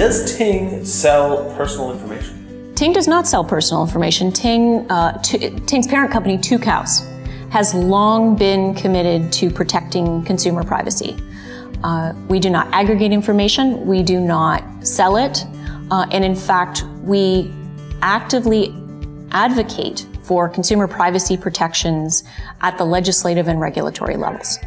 Does Ting sell personal information? Ting does not sell personal information. Ting, uh, Ting's parent company, Tucows, has long been committed to protecting consumer privacy. Uh, we do not aggregate information, we do not sell it, uh, and in fact, we actively advocate for consumer privacy protections at the legislative and regulatory levels.